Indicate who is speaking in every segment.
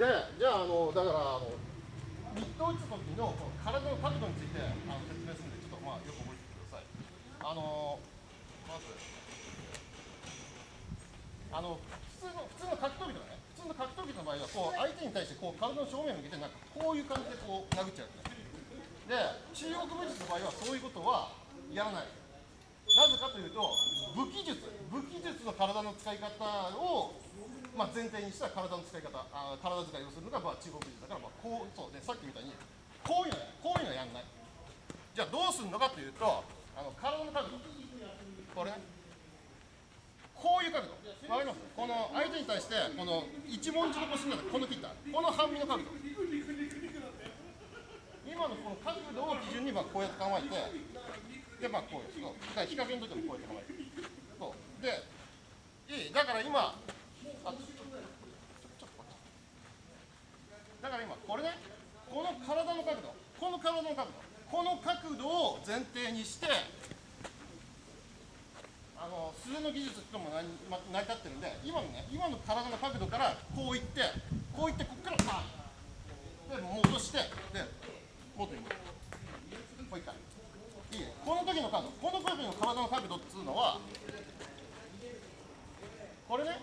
Speaker 1: でじゃああのだからあのミット打つ時のこの体の角度についてあの説明するんでちょっとまあよく覚えてください。あのまずあの普通の普通の格闘技とかね普通の格闘技の場合はこう相手に対してこう体の正面を向けてなんかこういう感じでこう殴っちゃうんですで中国武術の場合はそういうことはやらない。なぜかというと武器術。武器術の体の使い方を、まあ、前提にした体の使い方あ体使いをするのが、まあ、中国武術だから、まあ、こうそうねさっきみたいにこういうのこういうのやんない。じゃあどうするのかというとあの体の角度。これね。こういう角度。わかります？この相手に対してこの一文字の腰になってこの切ったこの半身の角度。今のこの角度を基準にまあこうやって構えてでまあこうです。そう。だから日陰の時もこうやって構えて。そう。でいい。だから今だから今これねこの体の角度この体の角度この角度を前提にしてあの素手の技術とも成りま成り立ってるんで今のね今の体の角度からこういってこういってここからパンで戻してで元に戻る。もう一回。いいね。この時の角度この時の体の角度っつうのはこれね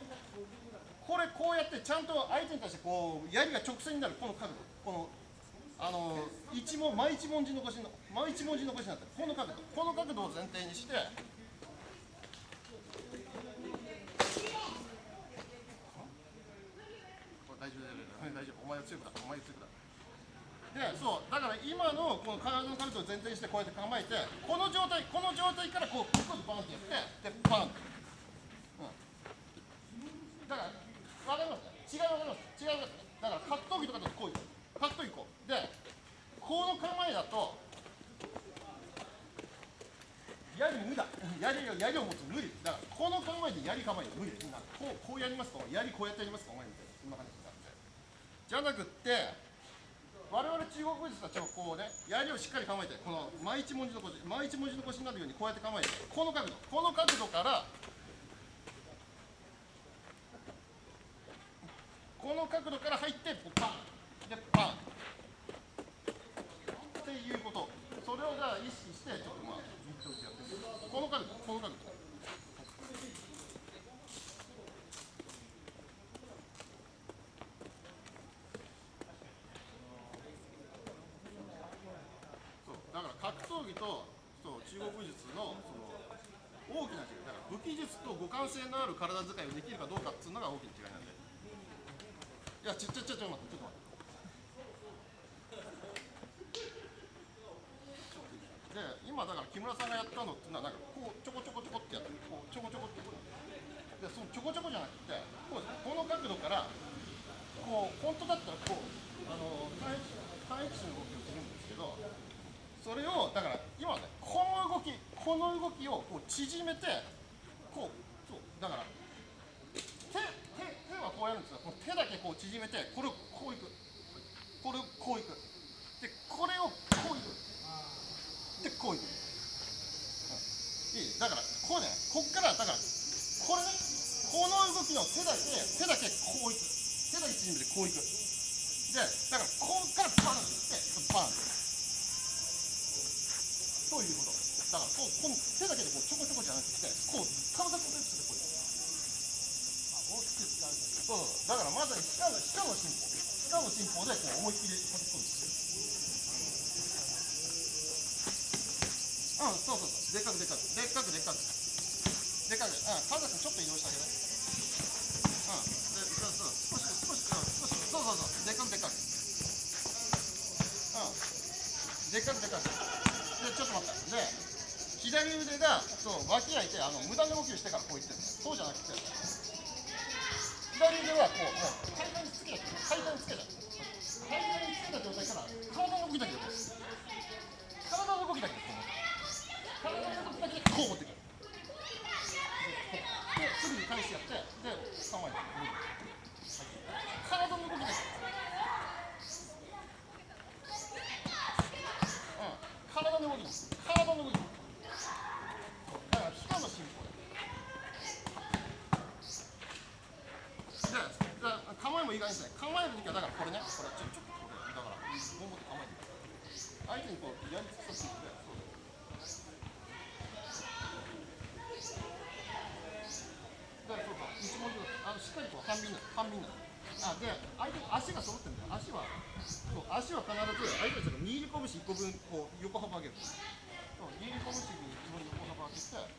Speaker 1: これこうやってちゃんと相手に対してこう槍が直線になるこの角度。このあの一文真一文字残しの真一文字残しになってる。この角度。この角度を前提にしてこれ大丈夫大丈夫大丈夫。お前は強くだ。お前は強くだ。でそう。だから今のこの体の角度を前提にしてこうやって構えてこの状態この状態からこうここでバンってやってでバンって、うん、だから分かります違い分かります違い分かりますだから格闘技とかだとこういう格闘技こうでこの構えだと槍無だ槍槍を持つ無理だからこの構えで槍構え無理ですなこうこうやりますか槍こうやってやりますかお前みたいなそんな感じになってじゃなくって我々中国武術たちはこうね槍をしっかり構えてこの真一文字の腰真一文字の腰になるようにこうやって構えてこの角度この角度からこの角度から入ってパンでパンっていうことそれをじゃあ意識してちょっとまあミット打ちやってみるこの角度この角度そうだから格闘技とそう中国武術のその大きな違いだから武器術と互換性のある体使いをできるかどうかっていうのが大きな違いなんでいやちょちょちょちょ待ってちょっと待って。で今だから木村さんがやったのっていうのはなんかこうちょこちょこちょこってやってこうちょこちょこってでそのちょこちょこじゃなくてこうこの角度からこう本当だったらこうあの単一単一種の動きをするんですけどそれをだから今ねこの動きこの動きをこう縮めてこうそうだから手手手はこうやるんですよこの手だけこう縮めてこれをこういく。これをこういく。でこれをこういく。でこういく、うん、いい？だからこうね。こっからだからこれね。この動きの手だけ手だけこういく。手だけ縮めてこういく。でだからこっからバンっていってバン。ということ。だからこうこの手だけでこうちょこちょこじゃなくてこう体とベースでこう大きく使うそうそうだからまさに歯科の歯科の進歩歯科の進歩でこう思いっきり叩き込んでうんそうそうそうでっかくでっかくでっかくでっかくでっかくうん神田君ちょっと移動してあげてうんでそうそう少し少しうん少しそうそうそうでっかくでっかくうんでっかくでっかくでちょっと待って。で左腕がそう脇開い。てあの無駄な動きをしてからこういってる。そうじゃなくて。左腕はこう階段につけた階段につけた階段につけた状態から体の動きだけでこう体の動きだけでこう体の動きだけでこう持ってくるですぐに返しやってで構えて体の動きだけうん体の動きです体の動きだから皮下の進歩でで構えもいい感じですね構えるときはだからこれねこれちょちょっとこれだからもう持って構えて相手にこうやりつくさせてそうだからそうそう一文字あのしっかりこう半身な半身なあで相手足が揃ってる。んだよ足はそう足は必ず相手たちの握り拳1個分こう横幅上げる。そう握り拳に一文字横幅上げてそう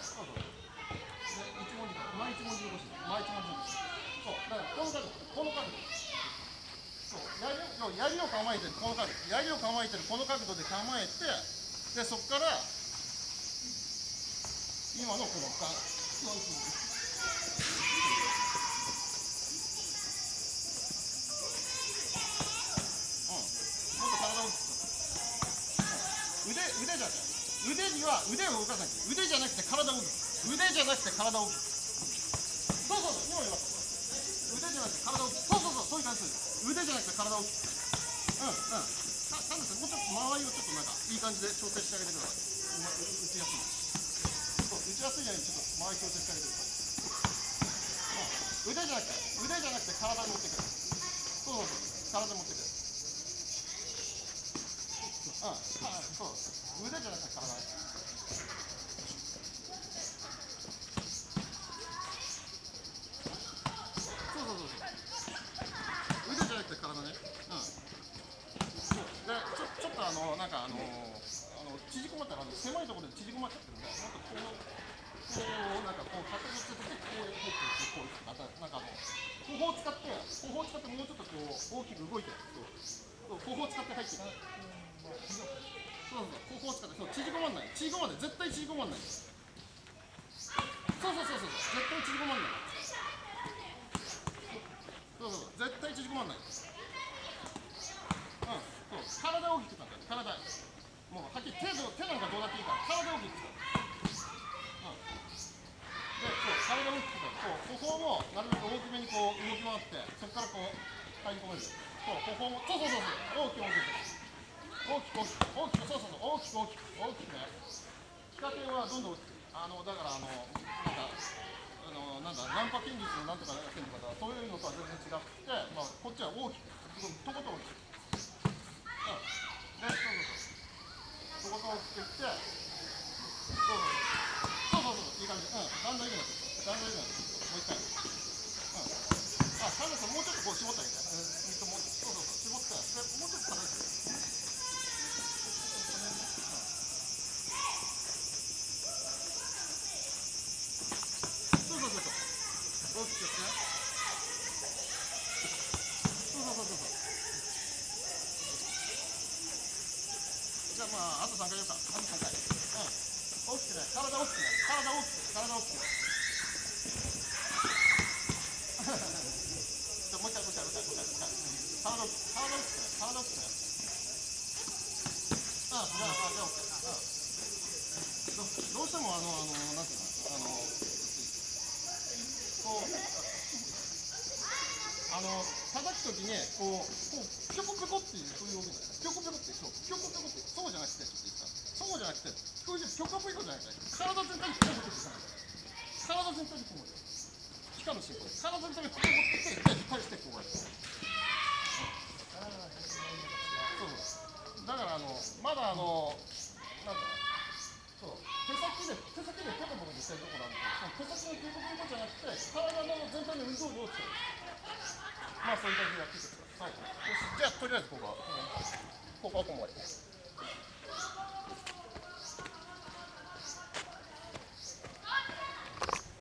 Speaker 1: そうそうで一文字からこの角度この角度そう槍を槍を構えてるこの角度槍を構えてるこの角度で構えてでそこから今のこのガンそうそう腕腕じ。ゃ腕には腕を動かさなきゃ腕じ。ゃなくて体を動く腕じ。ゃなくて体を動くそうそうそう今言いました腕じゃなくて体を動くそうそうそうそういう感じです腕じゃなくて体をうん。うん。たただですねもうちょっと間合いをちょっとなん。かいい感じで調整してあげてください打ちやすいそう打ちやすいようにちょっと間合い調整してあげてくださいうん。腕じゃなくて腕じゃなくて体に持ってくるそうそうそう体持ってくるうん、そう腕じゃなくて体体ね、うん、そうでちょちょっとあのなんかあのあの縮こまったらあの狭いところで縮こまっちゃってるんでもっとこうこうなんかこう肩をつけてこうこうこうこうまたなんかあの方法を使って方法を使ってもうちょっとこう大きく動いてそうそう方法を使って入っていくそうそうそう方法を使ってそう縮こまんない縮こまんない絶対縮こまんないそうそうそうそう絶対縮こまんないそうそうそう絶対縮こまんない体大きく使って体。もうはっきり手手なんかどうだっていいから体大きく使ううん。でそう体大きく使うそう歩行もなるべく大きめにこう動き回ってそこからこう入り込める。そう歩行もそうそうそうそう。大きく大きく。大きく大きく。そうそうそう大きく大きく。大きくね。仕掛けはどんどん大きくあのだからあのなんかあのなんだナンパ筋術のなんとかやってるのかそういうのとは全然違ってまあこっちは大きくとことん大きく。もう一回う。ん。あサンダさん。もうちょっとこう絞ってあげてうん。水もうそうそうそう。絞ってもうちょっと叩いてそうそうそうそう大きくやってそうそうそうそうそうじゃあまああと3回やるかあと3回うん大きくね体大きくね体大きく体大きくじゃあもう一回もう一回もう一回もう一回もう一回体大きく体大きく体大きくねあじゃあじゃあじゃあ OK うんどうしてもあのあのなんていうのあのこうあの叩くときにこうこうピョコピョコっていうそういう動きなんですピョコピョコってそうピョコピョコって。じゃなくてこういうピョコピョコじゃなくて体全体にピョコピョコじゃない体全体にこう皮下の進行で体全体にこう持ってきてで引っ張りしてこうやってそうそうだからあのまだあのなんだろうそう手先で手先でペコペコしてるところあるんで手先のペコペコじゃなくて体の全体の運動量をつけるまあそういう感じでやっていってください。はい。よし、じゃあとりあえずここは、ここはここまで。